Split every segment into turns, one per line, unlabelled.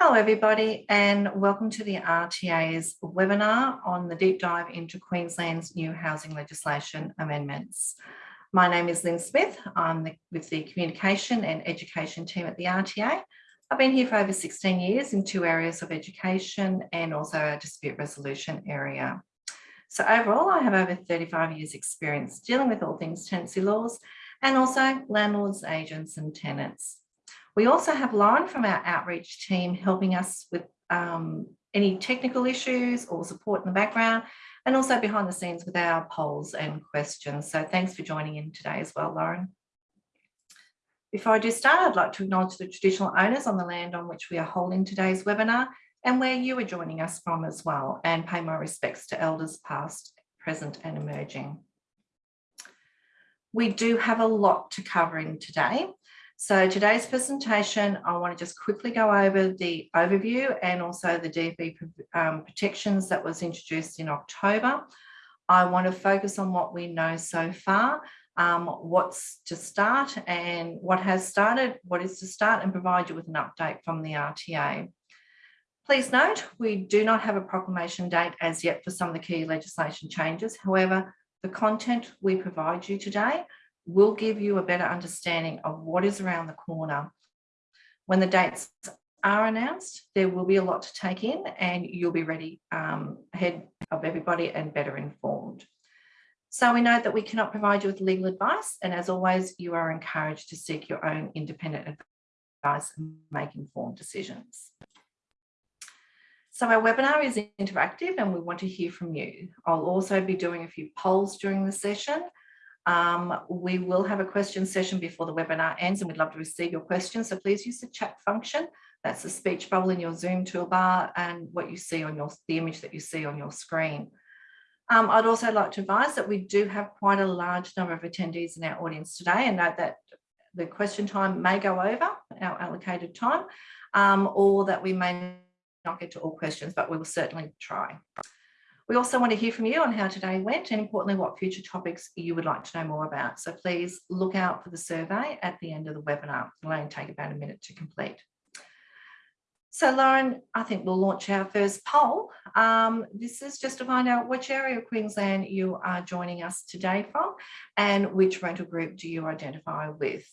Hello everybody and welcome to the RTA's webinar on the deep dive into Queensland's new housing legislation amendments. My name is Lynn Smith. I'm the, with the communication and education team at the RTA. I've been here for over 16 years in two areas of education and also a dispute resolution area. So overall, I have over 35 years experience dealing with all things tenancy laws and also landlords, agents and tenants. We also have Lauren from our outreach team helping us with um, any technical issues or support in the background and also behind the scenes with our polls and questions. So thanks for joining in today as well, Lauren. Before I do start, I'd like to acknowledge the traditional owners on the land on which we are holding today's webinar and where you are joining us from as well and pay my respects to elders past, present and emerging. We do have a lot to cover in today. So today's presentation, I want to just quickly go over the overview and also the DFV um, protections that was introduced in October. I want to focus on what we know so far, um, what's to start and what has started, what is to start and provide you with an update from the RTA. Please note, we do not have a proclamation date as yet for some of the key legislation changes. However, the content we provide you today will give you a better understanding of what is around the corner. When the dates are announced, there will be a lot to take in and you'll be ready um, ahead of everybody and better informed. So we know that we cannot provide you with legal advice and as always, you are encouraged to seek your own independent advice and make informed decisions. So our webinar is interactive and we want to hear from you. I'll also be doing a few polls during the session um, we will have a question session before the webinar ends and we'd love to receive your questions. So please use the chat function. That's the speech bubble in your Zoom toolbar and what you see on your, the image that you see on your screen. Um, I'd also like to advise that we do have quite a large number of attendees in our audience today and note that the question time may go over our allocated time um, or that we may not get to all questions, but we will certainly try. We also want to hear from you on how today went and importantly, what future topics you would like to know more about. So please look out for the survey at the end of the webinar. It'll only take about a minute to complete. So Lauren, I think we'll launch our first poll. Um, this is just to find out which area of Queensland you are joining us today from and which rental group do you identify with.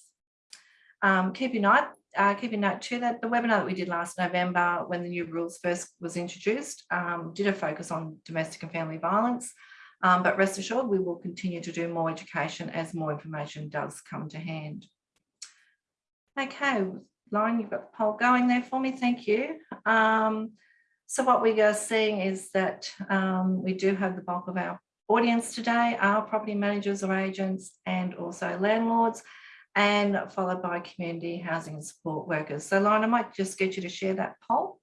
Um, keep in mind uh, keep a note too that the webinar that we did last November when the new rules first was introduced um, did a focus on domestic and family violence. Um, but rest assured, we will continue to do more education as more information does come to hand. Okay, Lauren, you've got the poll going there for me. Thank you. Um, so what we are seeing is that um, we do have the bulk of our audience today, our property managers or agents and also landlords and followed by community housing support workers. So Lauren, I might just get you to share that poll.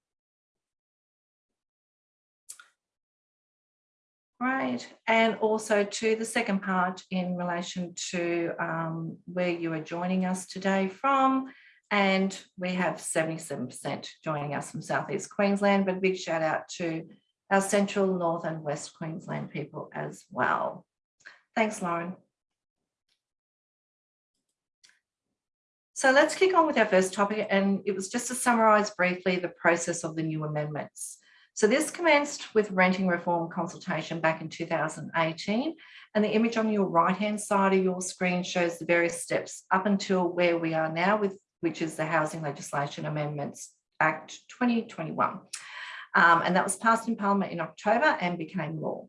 Right, and also to the second part in relation to um, where you are joining us today from. And we have 77% joining us from Southeast Queensland, but a big shout out to our central, north and west Queensland people as well. Thanks, Lauren. So let's kick on with our first topic and it was just to summarise briefly the process of the new amendments. So this commenced with renting reform consultation back in 2018 and the image on your right hand side of your screen shows the various steps up until where we are now with which is the Housing Legislation Amendments Act 2021. Um, and that was passed in Parliament in October and became law.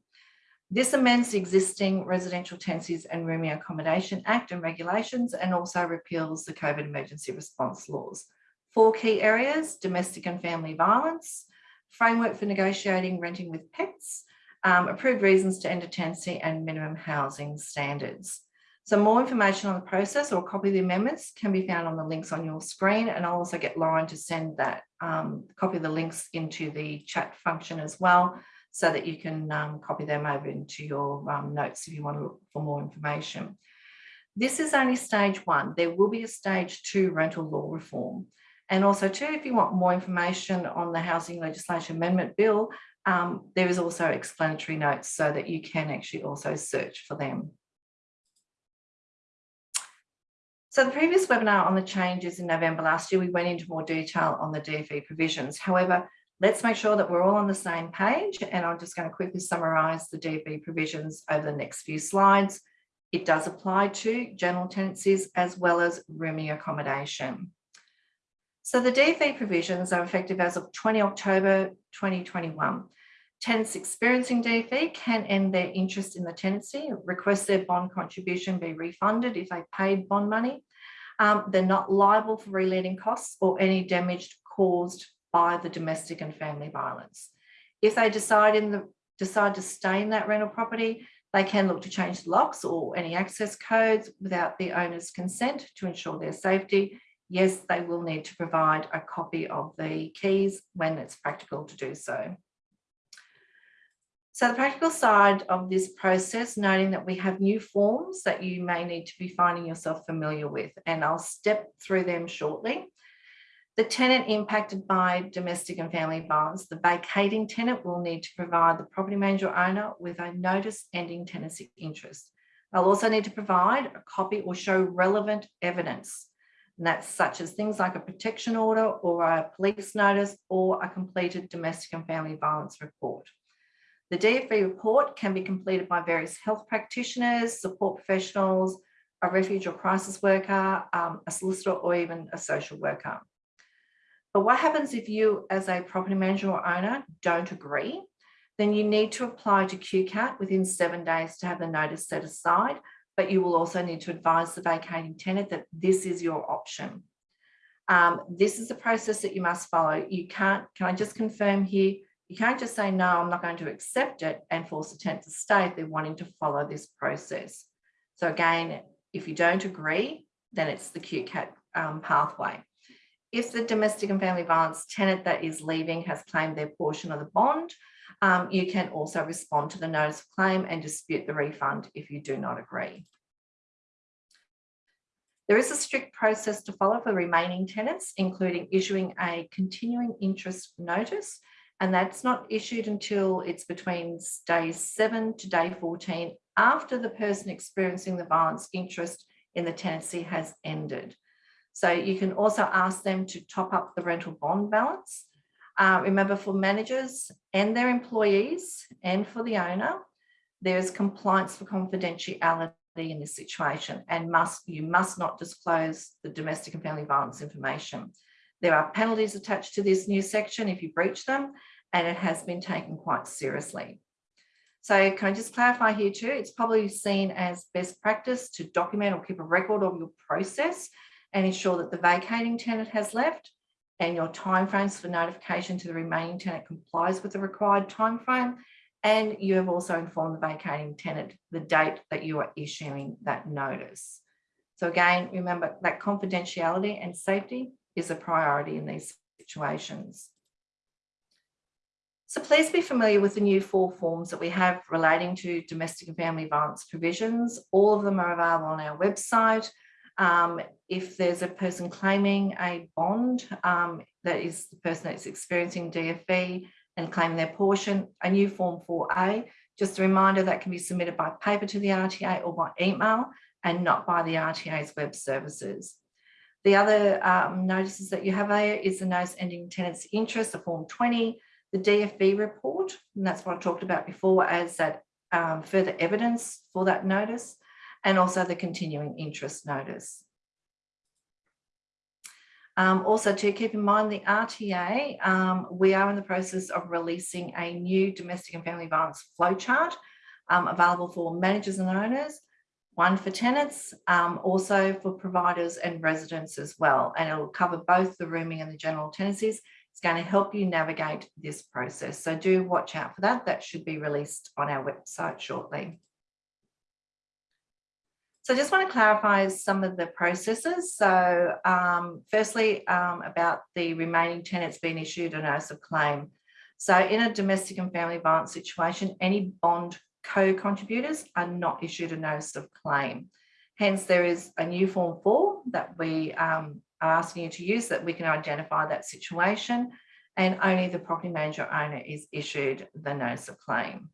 This amends the existing Residential Tenancies and Rooming Accommodation Act and regulations and also repeals the COVID emergency response laws. Four key areas, domestic and family violence, framework for negotiating renting with pets, um, approved reasons to end a tenancy and minimum housing standards. So more information on the process or copy of the amendments can be found on the links on your screen and I'll also get Lauren to send that um, copy of the links into the chat function as well so that you can um, copy them over into your um, notes if you want to look for more information. This is only stage one. There will be a stage two rental law reform. And also too, if you want more information on the Housing Legislation Amendment Bill, um, there is also explanatory notes so that you can actually also search for them. So the previous webinar on the changes in November last year, we went into more detail on the DFV provisions. However, let's make sure that we're all on the same page and I'm just going to quickly summarise the DFV provisions over the next few slides. It does apply to general tenancies as well as rooming accommodation. So the DFV provisions are effective as of 20 October 2021. Tenants experiencing DFV can end their interest in the tenancy, request their bond contribution be refunded if they paid bond money. Um, they're not liable for reletting costs or any damage caused by the domestic and family violence. If they decide in the decide to stay in that rental property, they can look to change the locks or any access codes without the owner's consent to ensure their safety. Yes, they will need to provide a copy of the keys when it's practical to do so. So the practical side of this process, noting that we have new forms that you may need to be finding yourself familiar with, and I'll step through them shortly. The tenant impacted by domestic and family violence, the vacating tenant will need to provide the property manager owner with a notice ending tenancy interest. They'll also need to provide a copy or show relevant evidence. And that's such as things like a protection order or a police notice or a completed domestic and family violence report. The DFV report can be completed by various health practitioners, support professionals, a refuge or crisis worker, um, a solicitor, or even a social worker. But what happens if you, as a property manager or owner, don't agree? Then you need to apply to QCAT within seven days to have the notice set aside, but you will also need to advise the vacating tenant that this is your option. Um, this is the process that you must follow. You can't, can I just confirm here, you can't just say, no, I'm not going to accept it and force a tenant to stay if they're wanting to follow this process. So again, if you don't agree, then it's the QCAT um, pathway. If the domestic and family violence tenant that is leaving has claimed their portion of the bond, um, you can also respond to the notice of claim and dispute the refund if you do not agree. There is a strict process to follow for remaining tenants, including issuing a continuing interest notice and that's not issued until it's between day seven to day 14 after the person experiencing the violence interest in the tenancy has ended. So you can also ask them to top up the rental bond balance. Uh, remember for managers and their employees and for the owner, there's compliance for confidentiality in this situation and must you must not disclose the domestic and family violence information. There are penalties attached to this new section if you breach them and it has been taken quite seriously. So can I just clarify here too, it's probably seen as best practice to document or keep a record of your process and ensure that the vacating tenant has left and your timeframes for notification to the remaining tenant complies with the required timeframe. And you have also informed the vacating tenant the date that you are issuing that notice. So again, remember that confidentiality and safety is a priority in these situations. So please be familiar with the new four forms that we have relating to domestic and family violence provisions. All of them are available on our website. Um, if there's a person claiming a bond, um, that is the person that's experiencing DFV and claiming their portion, a new form 4A, just a reminder that can be submitted by paper to the RTA or by email and not by the RTA's web services. The other um, notices that you have is the notice ending tenancy interest, a form 20, the DFV report, and that's what I talked about before as that um, further evidence for that notice, and also the continuing interest notice. Um, also to keep in mind the RTA, um, we are in the process of releasing a new domestic and family violence flowchart um, available for managers and owners, one for tenants, um, also for providers and residents as well. And it will cover both the rooming and the general tenancies it's going to help you navigate this process. So do watch out for that. That should be released on our website shortly. So I just want to clarify some of the processes. So um, firstly, um, about the remaining tenants being issued a notice of claim. So in a domestic and family violence situation, any bond co-contributors are not issued a notice of claim. Hence, there is a new form four that we um, are asking you to use that we can identify that situation and only the property manager owner is issued the notice of claim.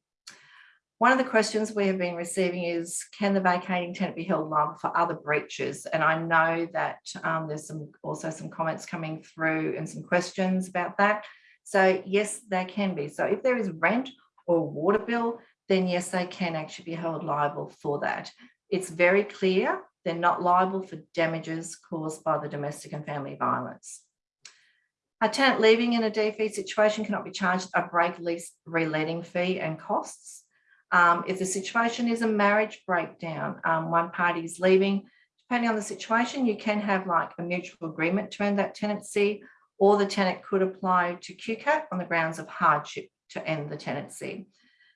One of the questions we have been receiving is, can the vacating tenant be held liable for other breaches? And I know that um, there's some also some comments coming through and some questions about that. So yes, they can be. So if there is rent or water bill, then yes, they can actually be held liable for that. It's very clear they're not liable for damages caused by the domestic and family violence. A tenant leaving in a DFV situation cannot be charged a break lease reletting fee and costs. Um, if the situation is a marriage breakdown, um, one party is leaving, depending on the situation, you can have like a mutual agreement to end that tenancy, or the tenant could apply to QCAT on the grounds of hardship to end the tenancy.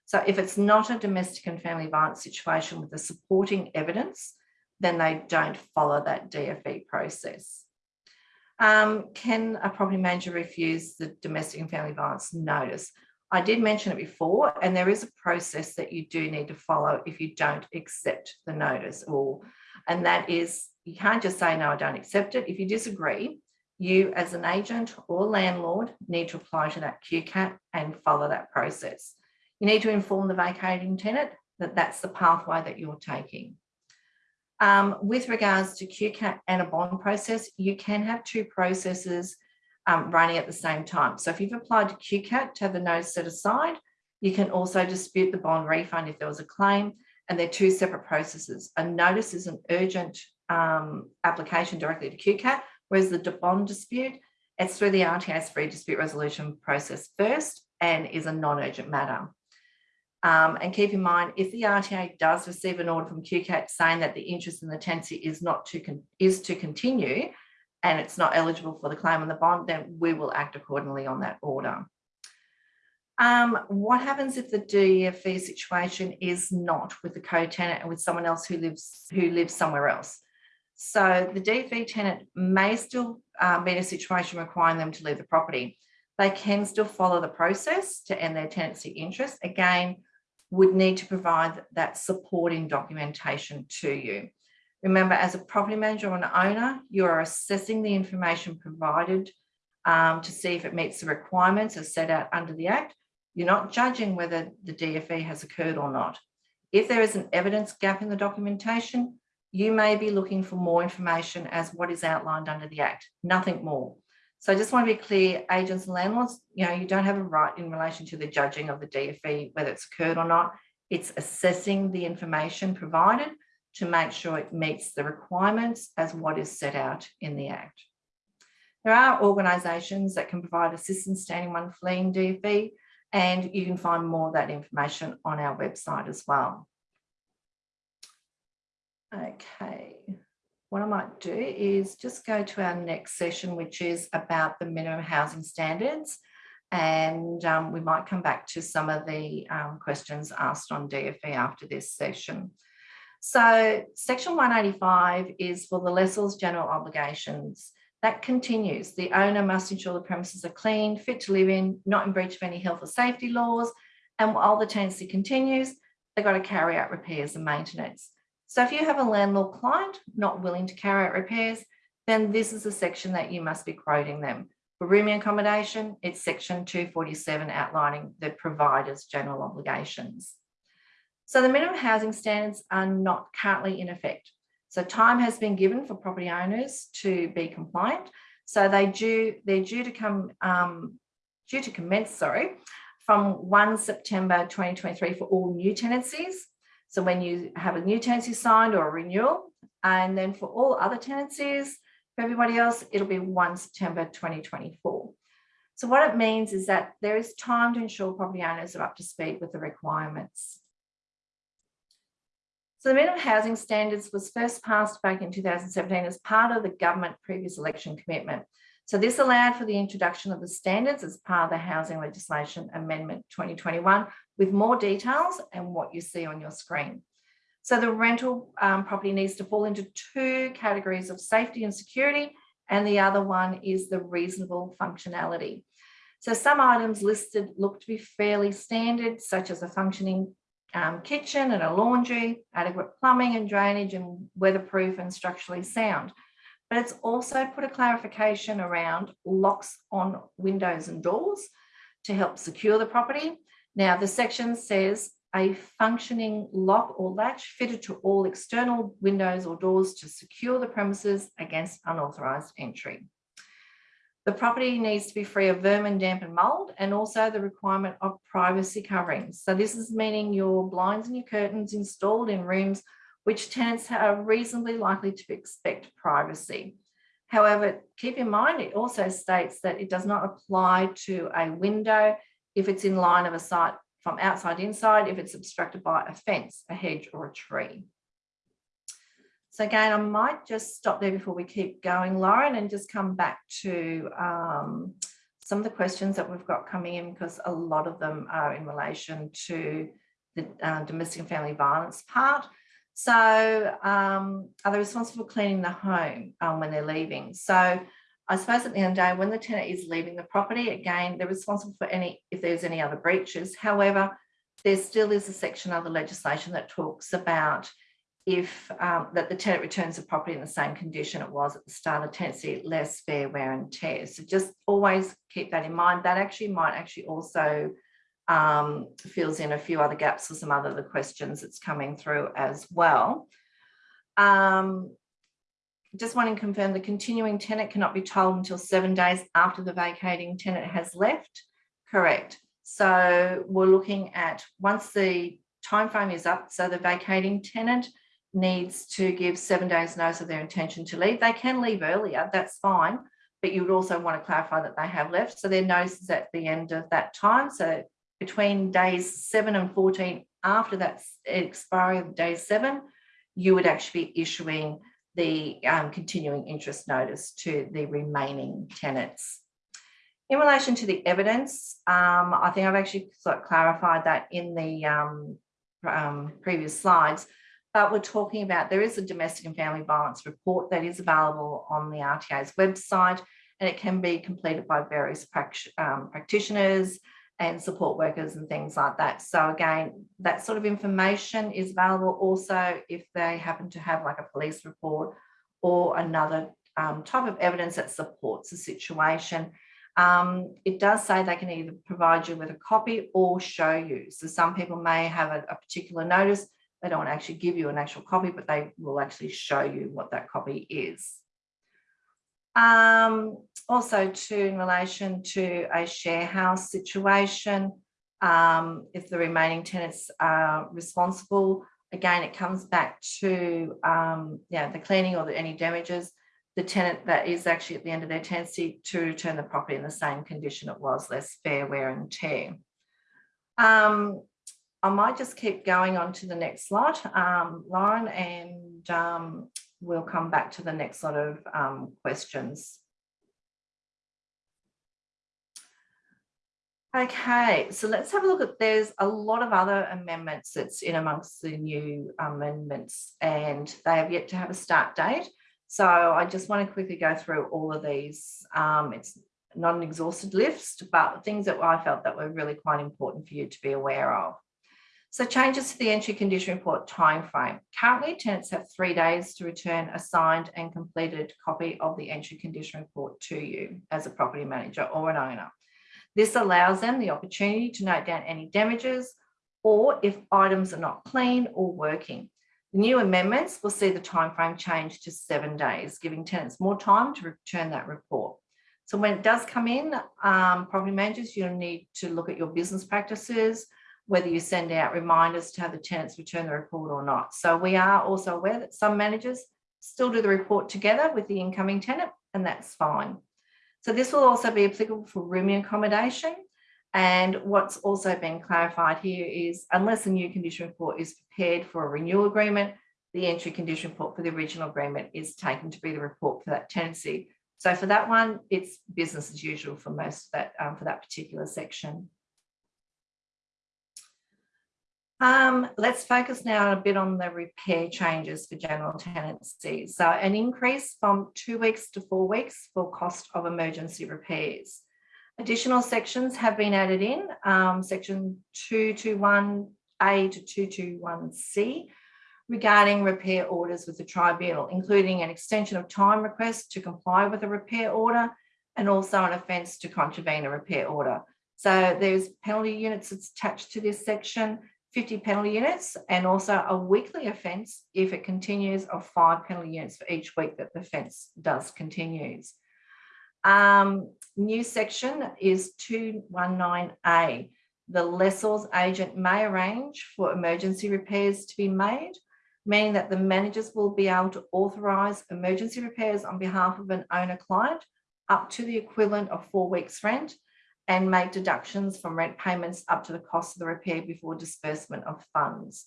So if it's not a domestic and family violence situation with the supporting evidence, then they don't follow that DFV process. Um, can a property manager refuse the domestic and family violence notice? I did mention it before, and there is a process that you do need to follow if you don't accept the notice or, and that is, you can't just say, no, I don't accept it. If you disagree, you as an agent or landlord need to apply to that QCAT and follow that process. You need to inform the vacating tenant that that's the pathway that you're taking. Um, with regards to QCAT and a bond process, you can have two processes um, running at the same time. So if you've applied to QCAT to have the notice set aside, you can also dispute the bond refund if there was a claim, and they're two separate processes. A notice is an urgent um, application directly to QCAT, whereas the bond dispute, it's through the RTA's free dispute resolution process first and is a non-urgent matter. Um, and keep in mind, if the RTA does receive an order from QCAT saying that the interest in the tenancy is not to is to continue, and it's not eligible for the claim on the bond, then we will act accordingly on that order. Um, what happens if the DFV situation is not with the co-tenant and with someone else who lives who lives somewhere else? So the DFV tenant may still um, be in a situation requiring them to leave the property. They can still follow the process to end their tenancy interest. Again, would need to provide that supporting documentation to you. Remember, as a property manager or an owner, you are assessing the information provided um, to see if it meets the requirements as set out under the Act. You're not judging whether the DFV has occurred or not. If there is an evidence gap in the documentation, you may be looking for more information as what is outlined under the Act, nothing more. So I just want to be clear, agents and landlords, you know, you don't have a right in relation to the judging of the DFV, whether it's occurred or not. It's assessing the information provided to make sure it meets the requirements as what is set out in the Act. There are organisations that can provide assistance standing one fleeing DFV and you can find more of that information on our website as well. Okay, what I might do is just go to our next session, which is about the minimum housing standards. And um, we might come back to some of the um, questions asked on DFV after this session. So section 185 is for the lessor's general obligations. That continues. The owner must ensure the premises are clean, fit to live in, not in breach of any health or safety laws. And while the tenancy continues, they've got to carry out repairs and maintenance. So if you have a landlord client not willing to carry out repairs, then this is a section that you must be quoting them. For rooming accommodation, it's section 247 outlining the provider's general obligations. So the minimum housing standards are not currently in effect. So time has been given for property owners to be compliant. So they do, they're due to come, um, due to commence, sorry, from 1 September 2023 for all new tenancies. So when you have a new tenancy signed or a renewal, and then for all other tenancies, for everybody else, it'll be 1 September 2024. So what it means is that there is time to ensure property owners are up to speed with the requirements. So the minimum housing standards was first passed back in 2017 as part of the government previous election commitment. So this allowed for the introduction of the standards as part of the Housing Legislation Amendment 2021 with more details and what you see on your screen. So the rental um, property needs to fall into two categories of safety and security, and the other one is the reasonable functionality. So some items listed look to be fairly standard, such as a functioning um, kitchen and a laundry, adequate plumbing and drainage and weatherproof and structurally sound. But it's also put a clarification around locks on windows and doors to help secure the property. Now the section says a functioning lock or latch fitted to all external windows or doors to secure the premises against unauthorised entry. The property needs to be free of vermin, damp and mould and also the requirement of privacy coverings. So this is meaning your blinds and your curtains installed in rooms which tenants are reasonably likely to expect privacy. However, keep in mind, it also states that it does not apply to a window if it's in line of a sight from outside inside, if it's obstructed by a fence, a hedge or a tree. So again, I might just stop there before we keep going, Lauren, and just come back to um, some of the questions that we've got coming in because a lot of them are in relation to the uh, domestic and family violence part. So um, are they responsible for cleaning the home um, when they're leaving? So I suppose at the end of the day, when the tenant is leaving the property, again, they're responsible for any, if there's any other breaches. However, there still is a section of the legislation that talks about if um, that the tenant returns the property in the same condition it was at the start of tenancy, less fair wear and tear. So just always keep that in mind. That actually might actually also um, fills in a few other gaps for some other the questions that's coming through as well. Um, just wanting to confirm the continuing tenant cannot be told until seven days after the vacating tenant has left. Correct. So we're looking at once the time frame is up, so the vacating tenant needs to give seven days notice of their intention to leave. They can leave earlier, that's fine, but you would also want to clarify that they have left. So their notice is at the end of that time. So between days seven and 14 after that expiry of day seven, you would actually be issuing the um, continuing interest notice to the remaining tenants. In relation to the evidence, um, I think I've actually sort of clarified that in the um, um previous slides, but we're talking about there is a domestic and family violence report that is available on the RTA's website and it can be completed by various um, practitioners, and support workers and things like that. So again, that sort of information is available also if they happen to have like a police report or another um, type of evidence that supports the situation. Um, it does say they can either provide you with a copy or show you. So some people may have a, a particular notice, they don't actually give you an actual copy, but they will actually show you what that copy is. Um, also to in relation to a share house situation, um, if the remaining tenants are responsible, again, it comes back to um, yeah, the cleaning or the, any damages, the tenant that is actually at the end of their tenancy to return the property in the same condition it was, less fair wear and tear. Um, I might just keep going on to the next slide, um, Lauren, and um, we'll come back to the next sort of um, questions. Okay, so let's have a look at, there's a lot of other amendments that's in amongst the new amendments and they have yet to have a start date. So I just want to quickly go through all of these. Um, it's not an exhausted list, but things that I felt that were really quite important for you to be aware of. So changes to the entry condition report timeframe. Currently, tenants have three days to return a signed and completed copy of the entry condition report to you as a property manager or an owner. This allows them the opportunity to note down any damages or if items are not clean or working. The new amendments will see the timeframe change to seven days, giving tenants more time to return that report. So when it does come in, um, property managers, you'll need to look at your business practices, whether you send out reminders to have the tenants return the report or not. So we are also aware that some managers still do the report together with the incoming tenant, and that's fine. So this will also be applicable for rooming accommodation. And what's also been clarified here is unless a new condition report is prepared for a renewal agreement, the entry condition report for the original agreement is taken to be the report for that tenancy. So for that one, it's business as usual for most that, um, for that particular section. Um, let's focus now a bit on the repair changes for general tenancies. So an increase from two weeks to four weeks for cost of emergency repairs. Additional sections have been added in, um, section 221A to 221C regarding repair orders with the tribunal, including an extension of time request to comply with a repair order and also an offence to contravene a repair order. So there's penalty units attached to this section 50 penalty units and also a weekly offence if it continues of five penalty units for each week that the offence does continues. Um, new section is 219A. The lessor's agent may arrange for emergency repairs to be made, meaning that the managers will be able to authorise emergency repairs on behalf of an owner client up to the equivalent of four weeks rent and make deductions from rent payments up to the cost of the repair before disbursement of funds.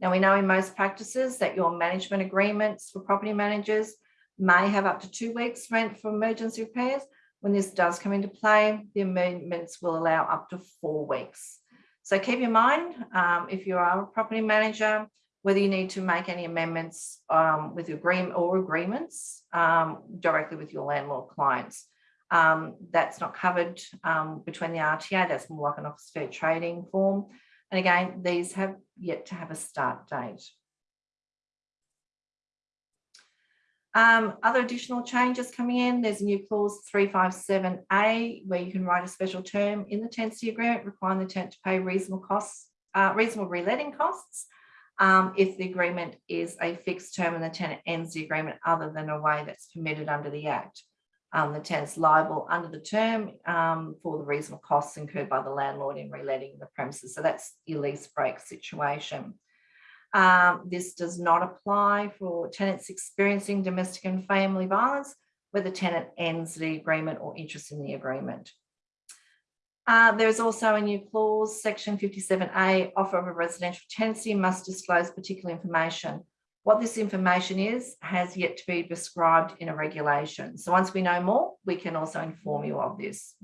Now we know in most practices that your management agreements for property managers may have up to two weeks rent for emergency repairs. When this does come into play, the amendments will allow up to four weeks. So keep in mind, um, if you are a property manager, whether you need to make any amendments um, with your agreement or agreements um, directly with your landlord clients. Um, that's not covered um, between the RTA, that's more like an office fair trading form. And again, these have yet to have a start date. Um, other additional changes coming in, there's a new clause 357A where you can write a special term in the tenancy agreement requiring the tenant to pay reasonable costs, uh, reasonable reletting costs um, if the agreement is a fixed term and the tenant ends the agreement other than a way that's permitted under the Act. Um, the tenant's liable under the term um, for the reasonable costs incurred by the landlord in reletting the premises. So that's your lease break situation. Um, this does not apply for tenants experiencing domestic and family violence where the tenant ends the agreement or interest in the agreement. Uh, there is also a new clause, section 57A, offer of a residential tenancy must disclose particular information. What this information is has yet to be prescribed in a regulation. So once we know more, we can also inform you of this.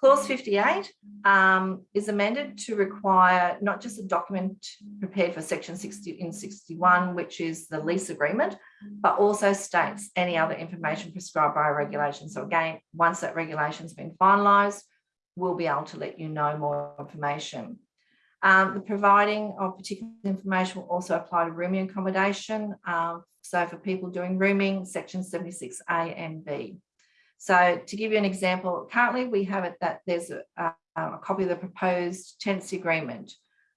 Clause 58 um, is amended to require not just a document prepared for section 60 in 61, which is the lease agreement, but also states any other information prescribed by a regulation. So again, once that regulation has been finalised, we'll be able to let you know more information. Um, the providing of particular information will also apply to rooming accommodation. Um, so for people doing rooming, section 76A and B. So to give you an example, currently we have it that there's a, a, a copy of the proposed tenancy agreement.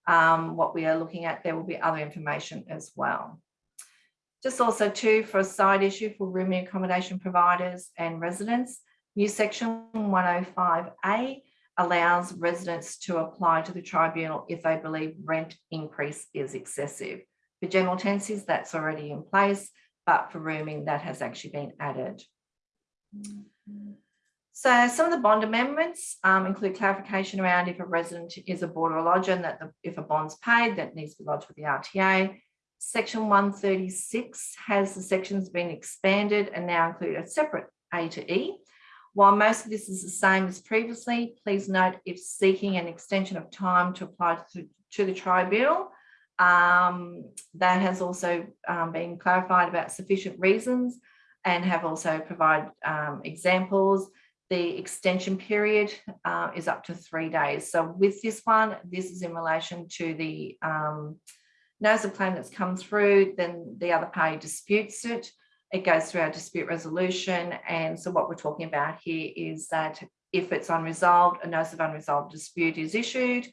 Um, what we are looking at, there will be other information as well. Just also too, for a side issue for rooming accommodation providers and residents, new section 105A allows residents to apply to the tribunal if they believe rent increase is excessive. For general tenancies, that's already in place, but for rooming, that has actually been added. So some of the bond amendments um, include clarification around if a resident is a boarder or lodger and that the, if a bond's paid, that needs to be lodged with the RTA. Section 136 has the sections been expanded and now include a separate A to E. While most of this is the same as previously, please note if seeking an extension of time to apply to, to the tribunal, um, that has also um, been clarified about sufficient reasons and have also provided um, examples. The extension period uh, is up to three days. So with this one, this is in relation to the um, notice of claim that's come through, then the other party disputes it. It goes through our dispute resolution. And so what we're talking about here is that if it's unresolved, a notice of unresolved dispute is issued.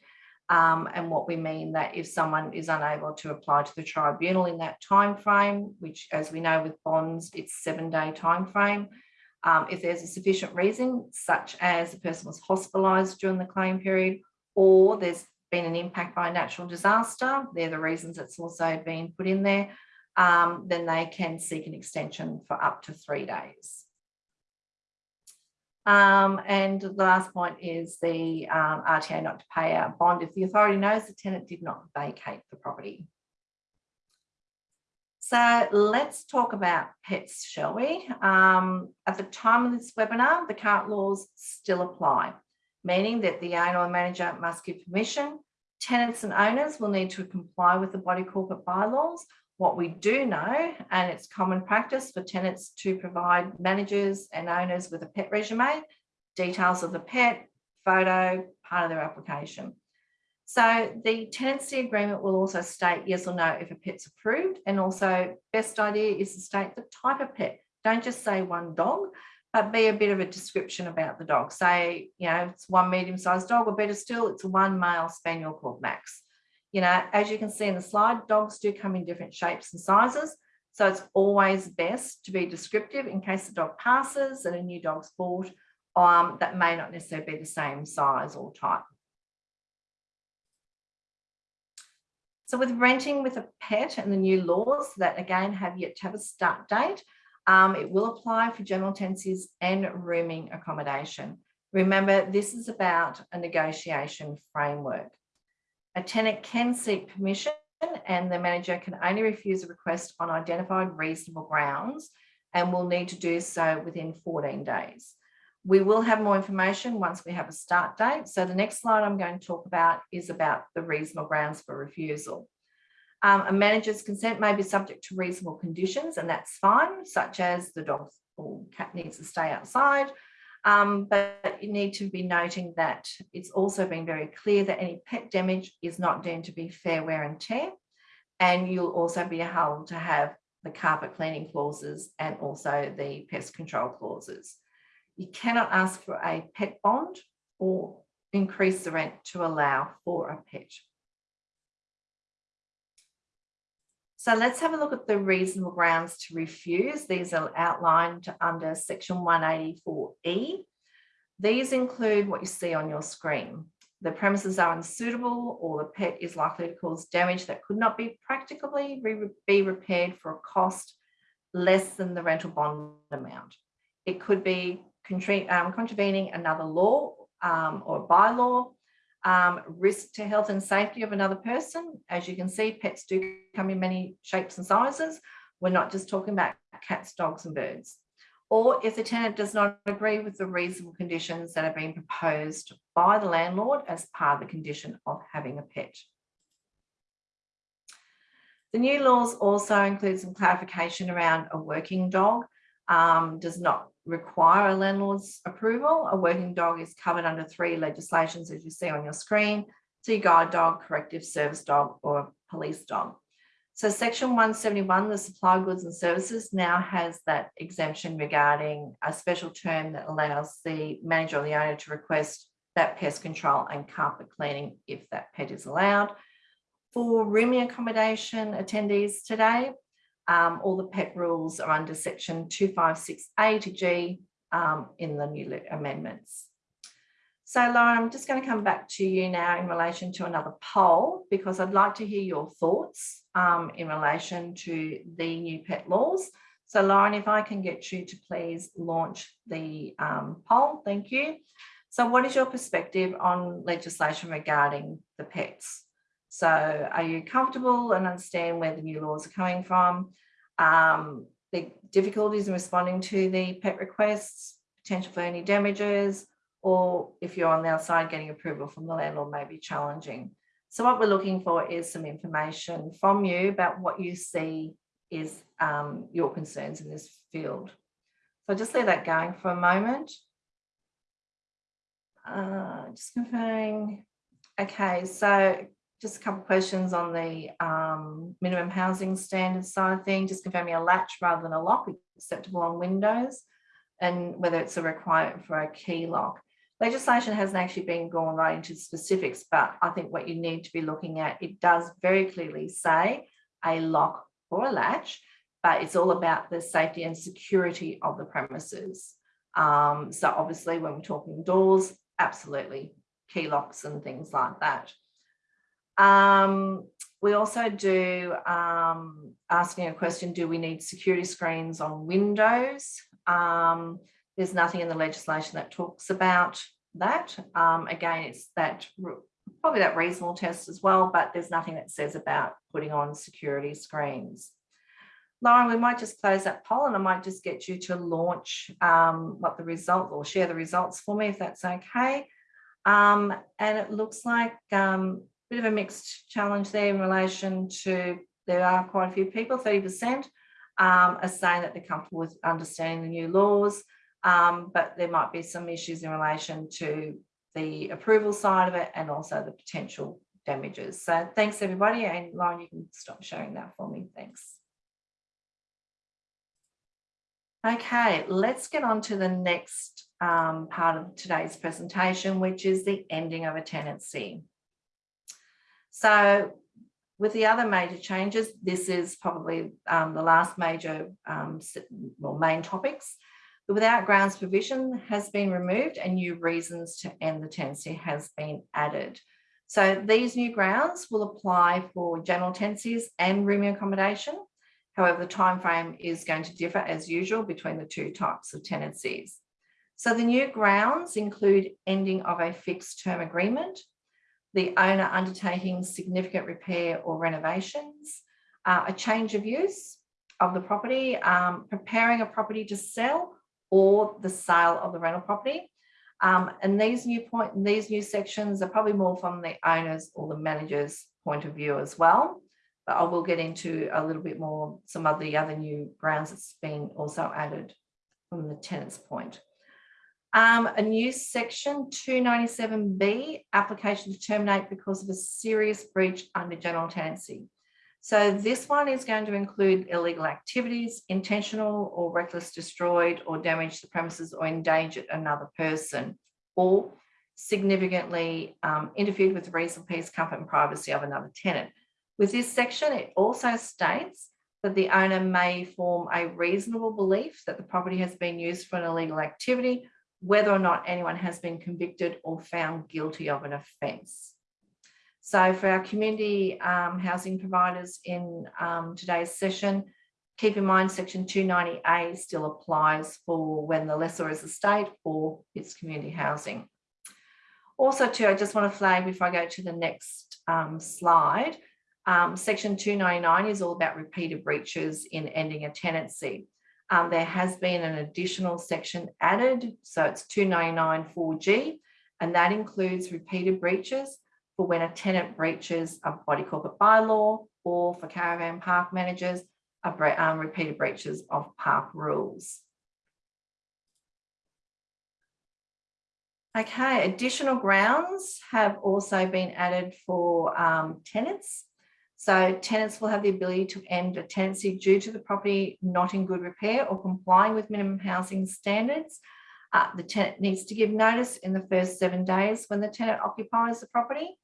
Um, and what we mean that if someone is unable to apply to the tribunal in that time frame, which as we know with bonds, it's seven day time frame, um, if there's a sufficient reason, such as the person was hospitalised during the claim period, or there's been an impact by a natural disaster, they're the reasons it's also been put in there, um, then they can seek an extension for up to three days. Um, and the last point is the um, RTA not to pay a bond if the authority knows the tenant did not vacate the property. So let's talk about pets, shall we? Um, at the time of this webinar, the current laws still apply, meaning that the owner or manager must give permission. Tenants and owners will need to comply with the body corporate bylaws what we do know, and it's common practice for tenants to provide managers and owners with a pet resume, details of the pet, photo, part of their application. So the tenancy agreement will also state yes or no if a pet's approved and also best idea is to state the type of pet. Don't just say one dog, but be a bit of a description about the dog. Say, you know, it's one medium-sized dog or better still, it's one male spaniel called Max You know, as you can see in the slide, dogs do come in different shapes and sizes. So it's always best to be descriptive in case the dog passes and a new dog's bought um, that may not necessarily be the same size or type. So with renting with a pet and the new laws that again have yet to have a start date, um, it will apply for general tenancies and rooming accommodation. Remember, this is about a negotiation framework. A tenant can seek permission and the manager can only refuse a request on identified reasonable grounds and will need to do so within 14 days. We will have more information once we have a start date. So the next slide I'm going to talk about is about the reasonable grounds for refusal. Um, a manager's consent may be subject to reasonable conditions and that's fine, such as the dog or cat needs to stay outside. Um, but you need to be noting that it's also been very clear that any pet damage is not deemed to be fair wear and tear. And you'll also be held to have the carpet cleaning clauses and also the pest control clauses. You cannot ask for a pet bond or increase the rent to allow for a pet. So let's have a look at the reasonable grounds to refuse. These are outlined under section 184E. These include what you see on your screen. The premises are unsuitable or the pet is likely to cause damage that could not be practically be repaired for a cost less than the rental bond amount. It could be um, contravening another law um, or bylaw, um, risk to health and safety of another person. As you can see, pets do come in many shapes and sizes. We're not just talking about cats, dogs and birds. Or if the tenant does not agree with the reasonable conditions that are being proposed by the landlord as part of the condition of having a pet. The new laws also include some clarification around a working dog um, does not require a landlord's approval. A working dog is covered under three legislations, as you see on your screen. Your guide dog, corrective service dog, or police dog. So section 171, the supply goods and services now has that exemption regarding a special term that allows the manager or the owner to request that pest control and carpet cleaning if that pet is allowed. For rooming accommodation attendees today, um, all the PET rules are under section 256A to G um, in the new amendments. So Lauren, I'm just going to come back to you now in relation to another poll because I'd like to hear your thoughts um, in relation to the new pet laws. So Lauren, if I can get you to please launch the um, poll, thank you. So what is your perspective on legislation regarding the pets? So are you comfortable and understand where the new laws are coming from? Um, the difficulties in responding to the pet requests, potential for any damages, or if you're on the outside getting approval from the landlord may be challenging. So what we're looking for is some information from you about what you see is um, your concerns in this field. So just leave that going for a moment. Uh, just confirming. Okay, so just a couple of questions on the um, minimum housing standards side of thing, just confirming a latch rather than a lock acceptable on windows and whether it's a requirement for a key lock. Legislation hasn't actually been gone right into specifics, but I think what you need to be looking at, it does very clearly say a lock or a latch, but it's all about the safety and security of the premises. Um, so obviously when we're talking doors, absolutely key locks and things like that. Um, we also do um, asking a question, do we need security screens on windows? Um, there's nothing in the legislation that talks about that. Um, again, it's that probably that reasonable test as well, but there's nothing that says about putting on security screens. Lauren, we might just close that poll and I might just get you to launch um, what the result or share the results for me if that's okay. Um, and it looks like um, bit of a mixed challenge there in relation to there are quite a few people, 30% um, are saying that they're comfortable with understanding the new laws, um, but there might be some issues in relation to the approval side of it and also the potential damages. So thanks everybody and Lauren, you can stop sharing that for me. Thanks. Okay, let's get on to the next um, part of today's presentation, which is the ending of a tenancy. So with the other major changes, this is probably um, the last major um, well, main topics. The without grounds provision has been removed and new reasons to end the tenancy has been added. So these new grounds will apply for general tenancies and rooming accommodation. However, the time frame is going to differ as usual between the two types of tenancies. So the new grounds include ending of a fixed term agreement, the owner undertaking significant repair or renovations, uh, a change of use of the property, um, preparing a property to sell or the sale of the rental property, um, and these new point, these new sections are probably more from the owners or the manager's point of view as well. But I will get into a little bit more some of the other new grounds that's been also added from the tenant's point. Um, a new section 297B, application to terminate because of a serious breach under general tenancy. So this one is going to include illegal activities, intentional or reckless destroyed or damaged the premises or endangered another person or significantly um, interfered with the reasonable peace, comfort and privacy of another tenant. With this section, it also states that the owner may form a reasonable belief that the property has been used for an illegal activity, whether or not anyone has been convicted or found guilty of an offence. So for our community um, housing providers in um, today's session, keep in mind section 290A still applies for when the lessor is a state or it's community housing. Also too, I just want to flag before I go to the next um, slide, um, section 299 is all about repeated breaches in ending a tenancy. Um, there has been an additional section added, so it's 299 4G, and that includes repeated breaches for when a tenant breaches a body corporate bylaw or for caravan park managers, um, repeated breaches of park rules. Okay, additional grounds have also been added for um, tenants. So tenants will have the ability to end a tenancy due to the property not in good repair or complying with minimum housing standards. Uh, the tenant needs to give notice in the first seven days when the tenant occupies the property.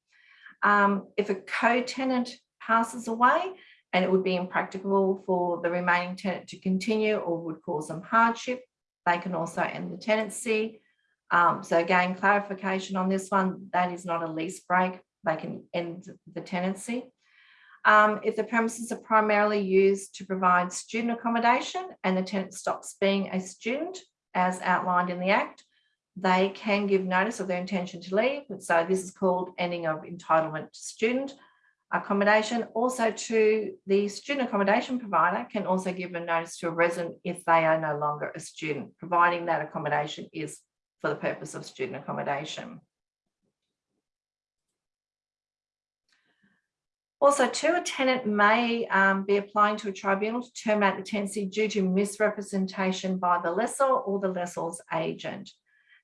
Um, if a co-tenant passes away and it would be impracticable for the remaining tenant to continue or would cause them hardship, they can also end the tenancy. Um, so again, clarification on this one, that is not a lease break. They can end the tenancy. Um, if the premises are primarily used to provide student accommodation and the tenant stops being a student as outlined in the Act, they can give notice of their intention to leave. So this is called ending of entitlement to student accommodation. Also to the student accommodation provider can also give a notice to a resident if they are no longer a student, providing that accommodation is for the purpose of student accommodation. Also, too, a tenant may um, be applying to a tribunal to terminate the tenancy due to misrepresentation by the lessor or the lessor's agent.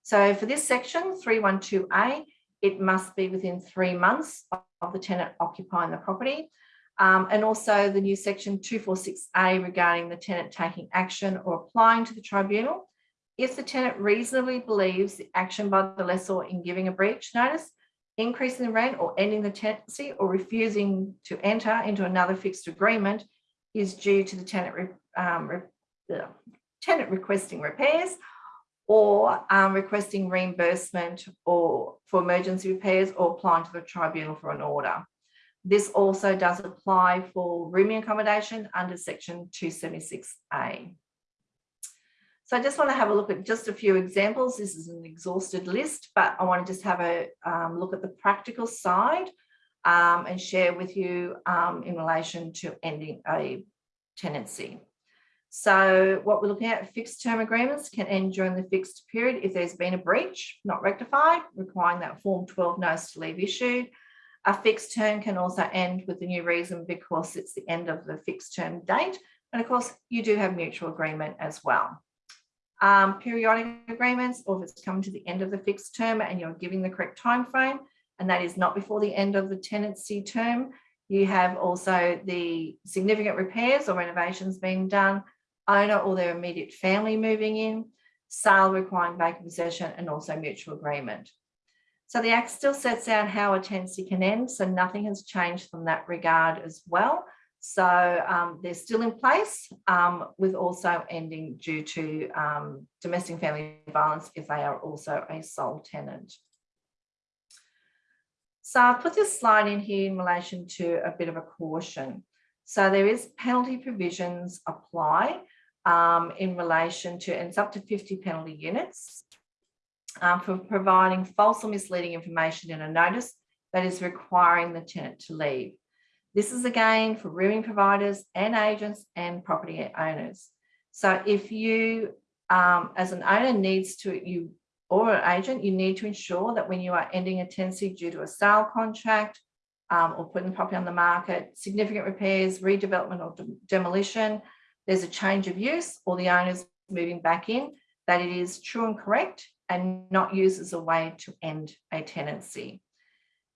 So for this section, 312A, it must be within three months of the tenant occupying the property. Um, and also the new section 246A regarding the tenant taking action or applying to the tribunal. If the tenant reasonably believes the action by the lessor in giving a breach notice, increasing the rent or ending the tenancy or refusing to enter into another fixed agreement is due to the tenant, um, re tenant requesting repairs or um, requesting reimbursement or for emergency repairs or applying to the tribunal for an order. This also does apply for rooming accommodation under section 276A. So I just want to have a look at just a few examples. This is an exhausted list, but I want to just have a um, look at the practical side um, and share with you um, in relation to ending a tenancy. So what we're looking at, fixed term agreements can end during the fixed period if there's been a breach not rectified, requiring that Form 12 notice to leave issued. A fixed term can also end with the new reason because it's the end of the fixed term date. And of course, you do have mutual agreement as well. Um, periodic agreements, or if it's come to the end of the fixed term and you're giving the correct time frame, and that is not before the end of the tenancy term, you have also the significant repairs or renovations being done owner or their immediate family moving in, sale requiring vacant possession, and also mutual agreement. So the Act still sets out how a tenancy can end, so nothing has changed from that regard as well. So um, they're still in place um, with also ending due to um, domestic family violence if they are also a sole tenant. So I've put this slide in here in relation to a bit of a caution. So there is penalty provisions apply um, in relation to, and it's up to 50 penalty units um, for providing false or misleading information in a notice that is requiring the tenant to leave. This is again for rooming providers and agents and property owners. So if you, um, as an owner needs to, you or an agent, you need to ensure that when you are ending a tenancy due to a sale contract um, or putting the property on the market, significant repairs, redevelopment or de demolition, there's a change of use or the owner's moving back in, that it is true and correct and not used as a way to end a tenancy.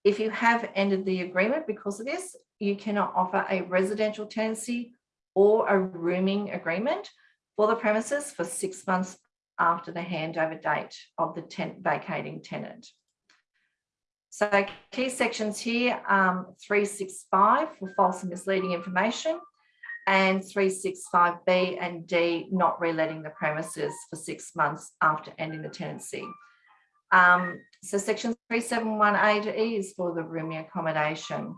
If you have ended the agreement because of this, you cannot offer a residential tenancy or a rooming agreement for the premises for six months after the handover date of the tent vacating tenant. So key sections here, um, 365 for false and misleading information and 365B and D not reletting the premises for six months after ending the tenancy. Um, so section 371A to E is for the rooming accommodation.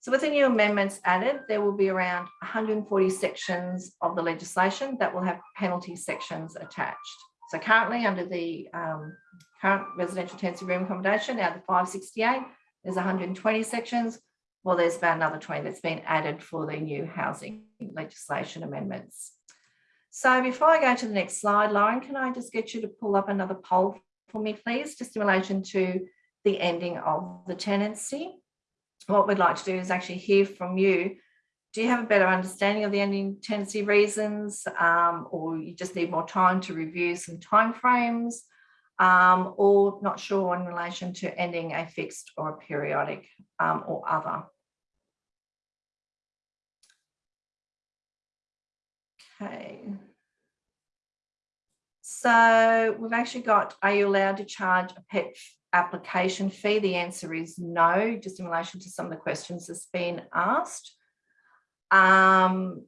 So with the new amendments added, there will be around 140 sections of the legislation that will have penalty sections attached. So currently under the um, current residential tenancy room accommodation, out of the 568, there's 120 sections. Well, there's about another 20 that's been added for the new housing legislation amendments. So before I go to the next slide, Lauren, can I just get you to pull up another poll for me, please, just in relation to the ending of the tenancy? what we'd like to do is actually hear from you. Do you have a better understanding of the ending tenancy reasons um, or you just need more time to review some timeframes um, or not sure in relation to ending a fixed or a periodic um, or other? Okay. So we've actually got, are you allowed to charge a pet application fee? The answer is no, just in relation to some of the questions that's been asked. Um,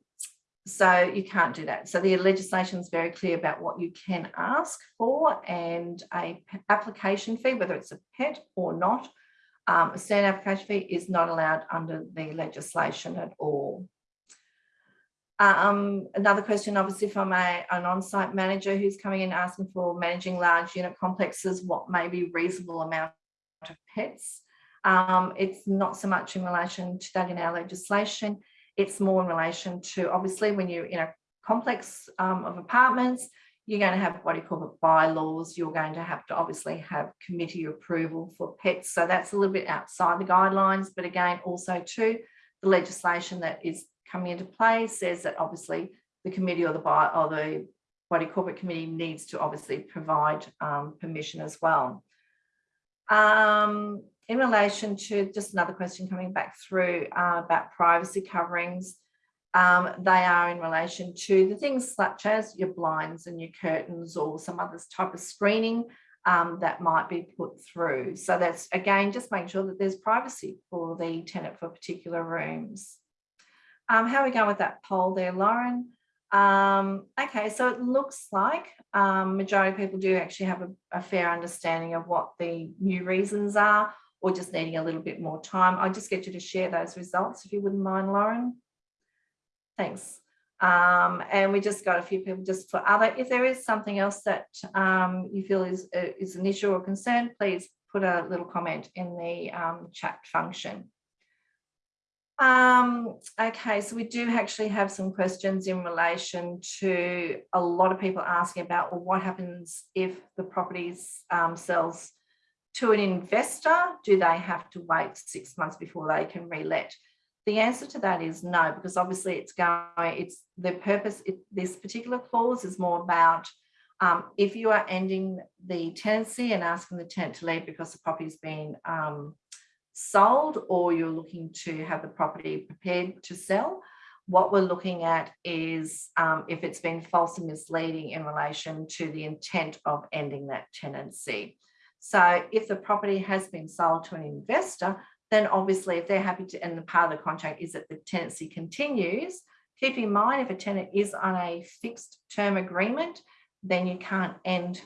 so you can't do that. So the legislation is very clear about what you can ask for and a application fee, whether it's a pet or not, um, a standard application fee is not allowed under the legislation at all. Um, another question, obviously from a, an on-site manager who's coming in asking for managing large unit complexes, what may be reasonable amount of pets. Um, it's not so much in relation to that in our legislation. It's more in relation to obviously when you're in a complex um, of apartments, you're going to have what you call bylaws. You're going to have to obviously have committee approval for pets. So that's a little bit outside the guidelines. But again, also too, the legislation that is coming into play says that obviously the committee or the or the body corporate committee needs to obviously provide um, permission as well. Um, in relation to just another question coming back through uh, about privacy coverings, um, they are in relation to the things such as your blinds and your curtains or some other type of screening um, that might be put through. So that's again, just making sure that there's privacy for the tenant for particular rooms. Um, how are we going with that poll there, Lauren? Um, okay, so it looks like um, majority of people do actually have a, a, fair understanding of what the new reasons are or just needing a little bit more time. I'll just get you to share those results if you wouldn't mind, Lauren. Thanks. Um, and we just got a few people just for other. If there is something else that um, you feel is, uh, is an issue or concern, please put a little comment in the um, chat function. Um, okay, so we do actually have some questions in relation to a lot of people asking about well, what happens if the properties um, sells to an investor? Do they have to wait six months before they can relet? The answer to that is no, because obviously it's going, it's the purpose, it, this particular clause is more about um, if you are ending the tenancy and asking the tenant to leave because the property's been um, sold or you're looking to have the property prepared to sell, what we're looking at is um, if it's been false and misleading in relation to the intent of ending that tenancy. So if the property has been sold to an investor, then obviously if they're happy to, and the part of the contract is that the tenancy continues, keep in mind if a tenant is on a fixed term agreement, then you can't end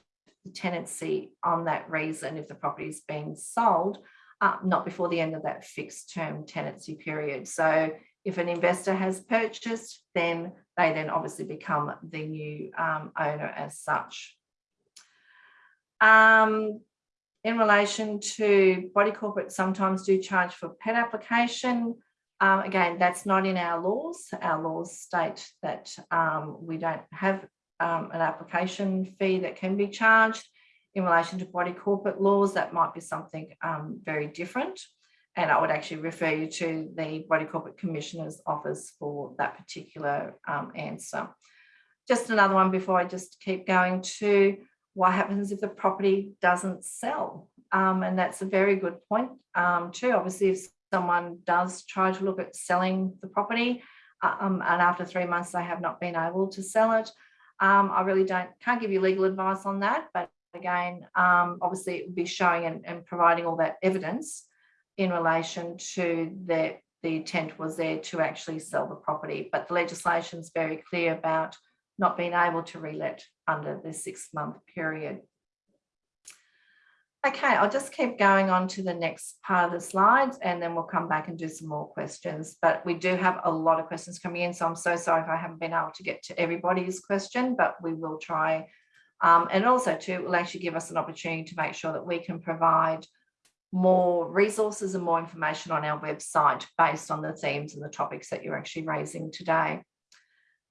the tenancy on that reason if the property is being sold, uh, not before the end of that fixed term tenancy period. So if an investor has purchased, then they then obviously become the new um, owner as such. Um, in relation to body corporate sometimes do charge for pet application. Um, again, that's not in our laws. Our laws state that um, we don't have um, an application fee that can be charged. In relation to body corporate laws, that might be something um, very different. And I would actually refer you to the Body Corporate Commissioner's office for that particular um, answer. Just another one before I just keep going to what happens if the property doesn't sell? Um, and that's a very good point um, too. Obviously, if someone does try to look at selling the property uh, um, and after three months they have not been able to sell it, um, I really don't can't give you legal advice on that. But again, um, obviously it would be showing and, and providing all that evidence in relation to that the intent was there to actually sell the property. But the legislation is very clear about not being able to relet under the six month period. Okay, I'll just keep going on to the next part of the slides and then we'll come back and do some more questions. But we do have a lot of questions coming in, so I'm so sorry if I haven't been able to get to everybody's question, but we will try. Um, and also too, it will actually give us an opportunity to make sure that we can provide more resources and more information on our website based on the themes and the topics that you're actually raising today.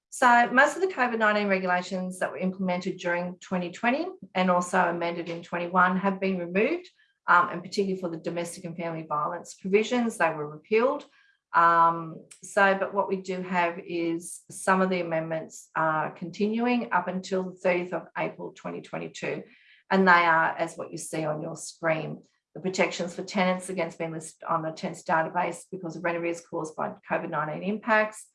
So most of the COVID-19 regulations that were implemented during 2020 and also amended in 21 have been removed, um, and particularly for the domestic and family violence provisions, they were repealed. Um, so, but what we do have is some of the amendments are continuing up until the 30th of April 2022, and they are as what you see on your screen. The protections for tenants against being listed on the tenants database because of rent arrears caused by COVID-19 impacts,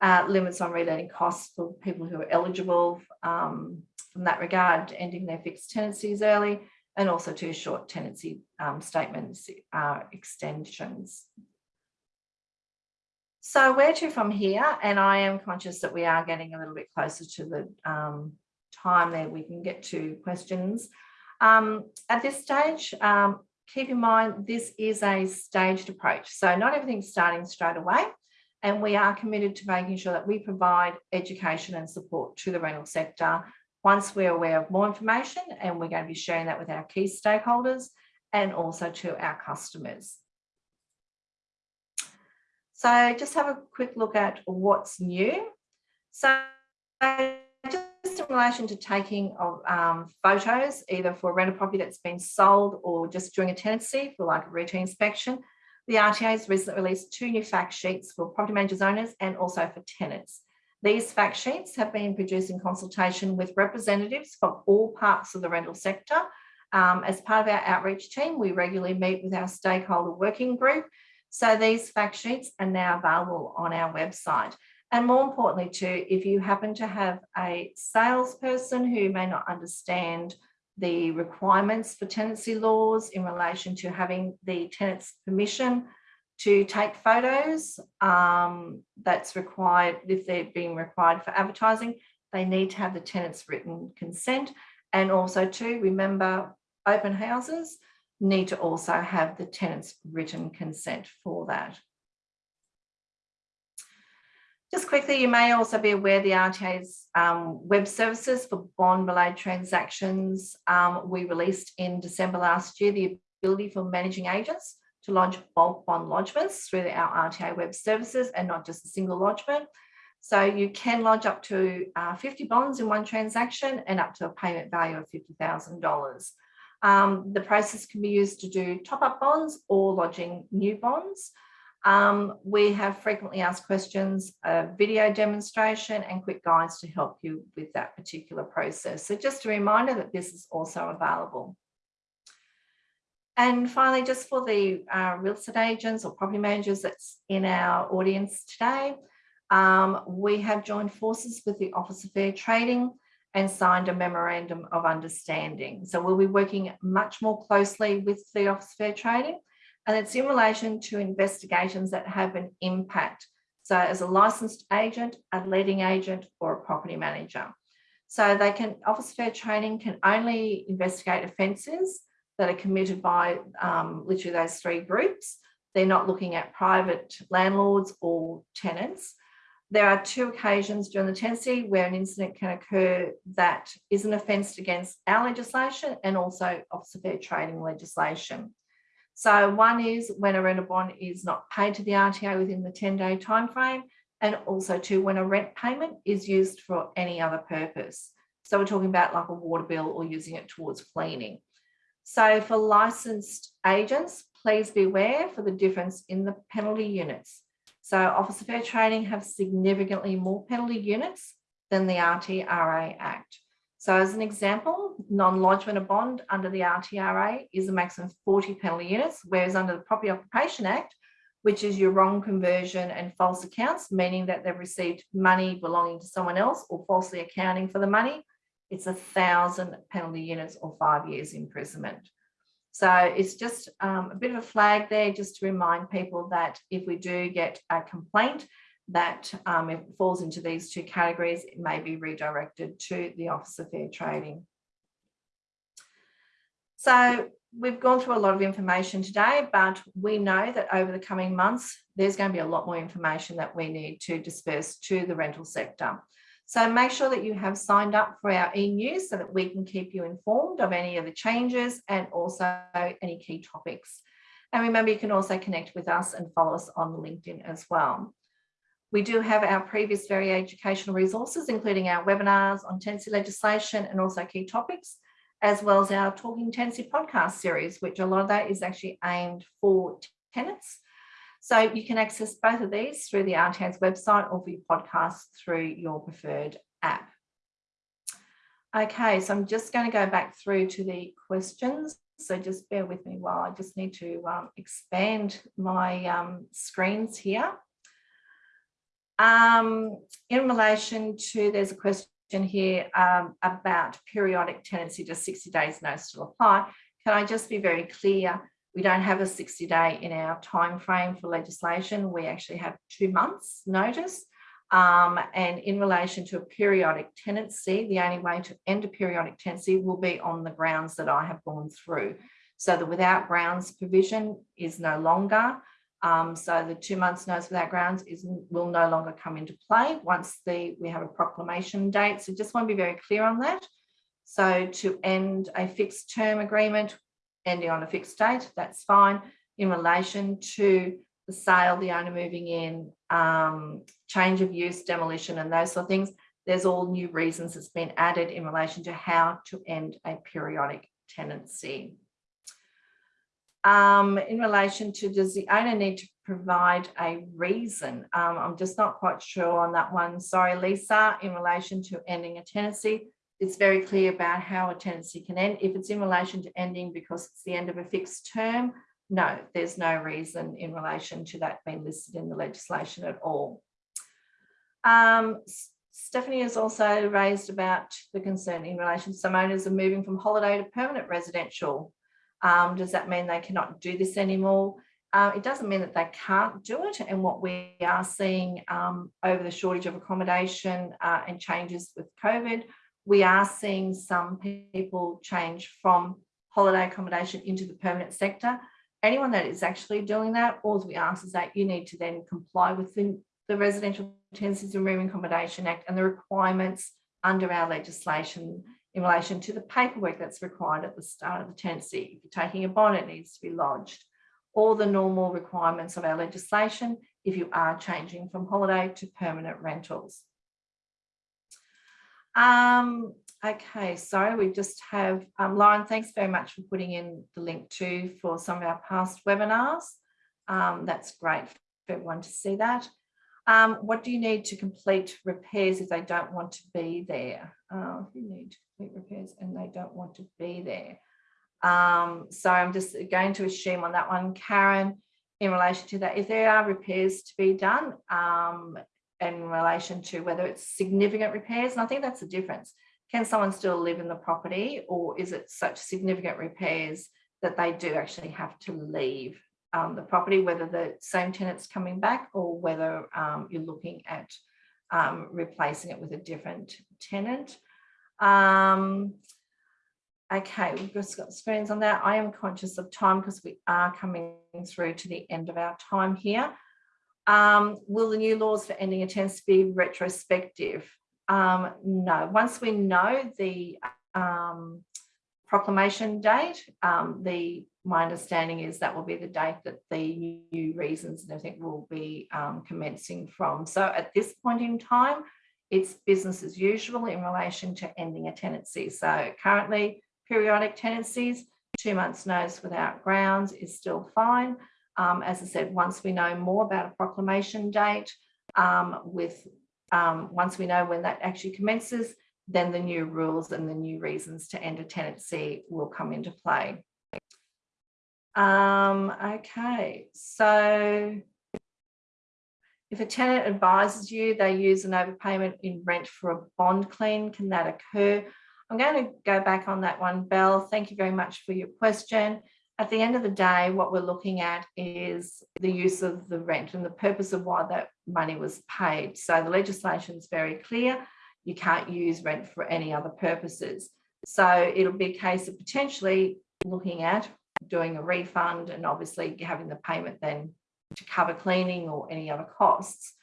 uh, limits on reletting costs for people who are eligible um, from that regard, ending their fixed tenancies early, and also two short tenancy um, statements uh, extensions. So where to from here? And I am conscious that we are getting a little bit closer to the um, time that we can get to questions. Um, at this stage, um, keep in mind this is a staged approach. So not everything's starting straight away. And we are committed to making sure that we provide education and support to the rental sector once we're aware of more information and we're going to be sharing that with our key stakeholders and also to our customers. So just have a quick look at what's new. So just in relation to taking of um, photos, either for a rental property that's been sold or just during a tenancy for like a routine inspection, the RTA has recently released two new fact sheets for property managers owners and also for tenants. These fact sheets have been produced in consultation with representatives from all parts of the rental sector. Um, as part of our outreach team, we regularly meet with our stakeholder working group. So these fact sheets are now available on our website. And more importantly too, if you happen to have a salesperson who may not understand the requirements for tenancy laws in relation to having the tenant's permission to take photos um, that's required if they're being required for advertising they need to have the tenant's written consent and also to remember open houses need to also have the tenant's written consent for that just quickly, you may also be aware the RTA's um, web services for bond-related transactions. Um, we released in December last year the ability for managing agents to lodge bulk bond lodgements through our RTA web services and not just a single lodgement. So you can lodge up to uh, 50 bonds in one transaction and up to a payment value of $50,000. Um, the process can be used to do top-up bonds or lodging new bonds. Um, we have frequently asked questions, a video demonstration and quick guides to help you with that particular process. So just a reminder that this is also available. And finally, just for the uh, real estate agents or property managers that's in our audience today, um, we have joined forces with the Office of Fair Trading and signed a memorandum of understanding. So we'll be working much more closely with the Office of Fair Trading and it's in relation to investigations that have an impact. So as a licensed agent, a letting agent or a property manager. So they can, Office of Fair Trading can only investigate offences that are committed by um, literally those three groups. They're not looking at private landlords or tenants. There are two occasions during the tenancy where an incident can occur that is an offence against our legislation and also Office of Fair Trading legislation. So one is when a rental bond is not paid to the RTA within the 10 day timeframe, and also two, when a rent payment is used for any other purpose. So we're talking about like a water bill or using it towards cleaning. So for licensed agents, please be aware for the difference in the penalty units. So Office of Fair Trading have significantly more penalty units than the RTRA Act. So as an example, non-lodgement of bond under the RTRA is a maximum of 40 penalty units, whereas under the Property Occupation Act, which is your wrong conversion and false accounts, meaning that they've received money belonging to someone else or falsely accounting for the money, it's a thousand penalty units or five years imprisonment. So it's just um, a bit of a flag there just to remind people that if we do get a complaint that um, it falls into these two categories, it may be redirected to the Office of Fair Trading. So we've gone through a lot of information today, but we know that over the coming months, there's going to be a lot more information that we need to disperse to the rental sector. So make sure that you have signed up for our e-news so that we can keep you informed of any of the changes and also any key topics. And remember, you can also connect with us and follow us on LinkedIn as well. We do have our previous very educational resources, including our webinars on tenancy legislation and also key topics, as well as our Talking Tenancy podcast series, which a lot of that is actually aimed for tenants. So you can access both of these through the RTA's website or via podcast through your preferred app. Okay, so I'm just going to go back through to the questions. So just bear with me while I just need to um, expand my um, screens here. Um, in relation to, there's a question here um, about periodic tenancy, does 60 days notice still apply? Can I just be very clear? We don't have a 60 day in our time frame for legislation. We actually have two months notice. Um, and in relation to a periodic tenancy, the only way to end a periodic tenancy will be on the grounds that I have gone through. So the without grounds provision is no longer. Um, so the two months notice without grounds is will no longer come into play once the we have a proclamation date. So just want to be very clear on that. So to end a fixed term agreement, ending on a fixed date, that's fine. In relation to the sale, the owner moving in, um, change of use, demolition, and those sort of things, there's all new reasons that's been added in relation to how to end a periodic tenancy. Um, in relation to does the owner need to provide a reason? Um, I'm just not quite sure on that one. Sorry, Lisa, in relation to ending a tenancy, it's very clear about how a tenancy can end. If it's in relation to ending because it's the end of a fixed term, no, there's no reason in relation to that being listed in the legislation at all. Um, Stephanie has also raised about the concern in relation to some owners are moving from holiday to permanent residential. Um, does that mean they cannot do this anymore? Uh, it doesn't mean that they can't do it. And what we are seeing um, over the shortage of accommodation uh, and changes with COVID, we are seeing some people change from holiday accommodation into the permanent sector. Anyone that is actually doing that, all we ask is that you need to then comply with the, the Residential Tenancies and Room Accommodation Act and the requirements under our legislation in relation to the paperwork that's required at the start of the tenancy. If you're taking a bond, it needs to be lodged. All the normal requirements of our legislation if you are changing from holiday to permanent rentals. Um, okay, so we just have, um, Lauren, thanks very much for putting in the link too for some of our past webinars. Um, that's great for everyone to see that. Um, what do you need to complete repairs if they don't want to be there? Uh, you need to complete repairs and they don't want to be there. Um, so I'm just going to assume on that one, Karen, in relation to that, if there are repairs to be done um, in relation to whether it's significant repairs, and I think that's the difference. can someone still live in the property or is it such significant repairs that they do actually have to leave um, the property, whether the same tenant's coming back or whether um, you're looking at um, replacing it with a different tenant. Um, okay, we've just got screens on that. I am conscious of time because we are coming through to the end of our time here. Um, will the new laws for ending a tenancy be retrospective? Um, no, once we know the um, proclamation date, um, the my understanding is that will be the date that the new reasons and everything will be um, commencing from. So at this point in time, it's business as usual in relation to ending a tenancy. So currently periodic tenancies, two months notice without grounds is still fine. Um, as I said, once we know more about a proclamation date, um, with um, once we know when that actually commences, then the new rules and the new reasons to end a tenancy will come into play. Um, okay, so if a tenant advises you they use an overpayment in rent for a bond clean, can that occur? I'm going to go back on that one, Belle. Thank you very much for your question. At the end of the day, what we're looking at is the use of the rent and the purpose of why that money was paid. So the legislation is very clear you can't use rent for any other purposes. So it'll be a case of potentially looking at doing a refund and obviously having the payment then to cover cleaning or any other costs.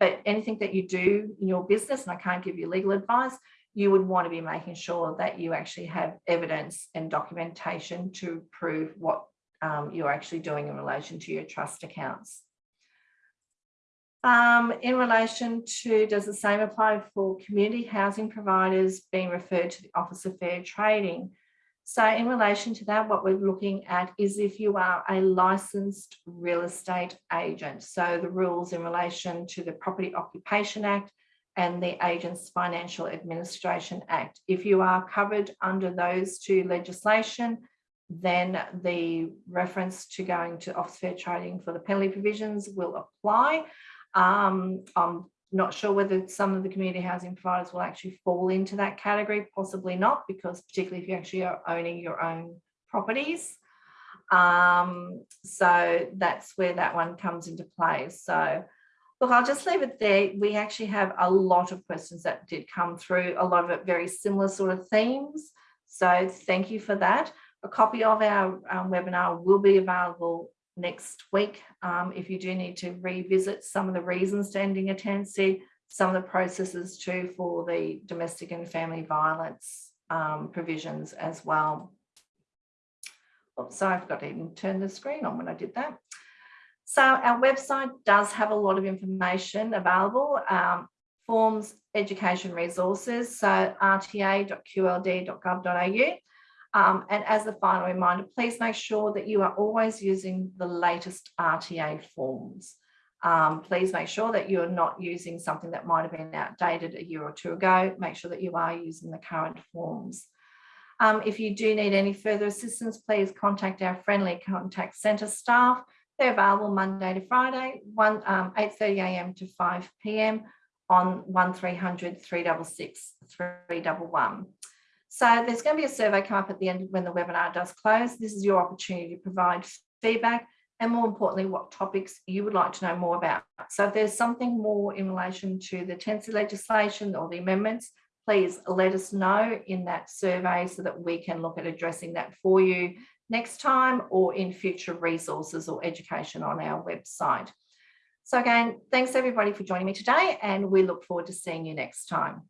But anything that you do in your business, and I can't give you legal advice, you would want to be making sure that you actually have evidence and documentation to prove what um, you're actually doing in relation to your trust accounts. Um, in relation to, does the same apply for community housing providers being referred to the Office of Fair Trading? So in relation to that, what we're looking at is if you are a licensed real estate agent. So the rules in relation to the Property Occupation Act and the Agents Financial Administration Act. If you are covered under those two legislation, then the reference to going to Office Fair Trading for the penalty provisions will apply. Um, I'm not sure whether some of the community housing providers will actually fall into that category, possibly not, because particularly if you actually are owning your own properties. Um, so that's where that one comes into play. So look, I'll just leave it there. We actually have a lot of questions that did come through, a lot of it very similar sort of themes. So thank you for that. A copy of our um, webinar will be available next week. Um, if you do need to revisit some of the reasons to ending a tenancy, some of the processes too for the domestic and family violence um, provisions as well. Oops, sorry, I forgot to even turn the screen on when I did that. So our website does have a lot of information available, um, forms, education resources, so rta.qld.gov.au. Um, and as a final reminder, please make sure that you are always using the latest RTA forms. Um, please make sure that you're not using something that might have been outdated a year or two ago. Make sure that you are using the current forms. Um, if you do need any further assistance, please contact our friendly contact centre staff. They're available Monday to Friday, 1, um, 8.30am to 5pm on 1300 366 311. So there's going to be a survey come up at the end when the webinar does close. This is your opportunity to provide feedback and more importantly, what topics you would like to know more about. So if there's something more in relation to the tenancy legislation or the amendments, please let us know in that survey so that we can look at addressing that for you next time or in future resources or education on our website. So again, thanks everybody for joining me today and we look forward to seeing you next time.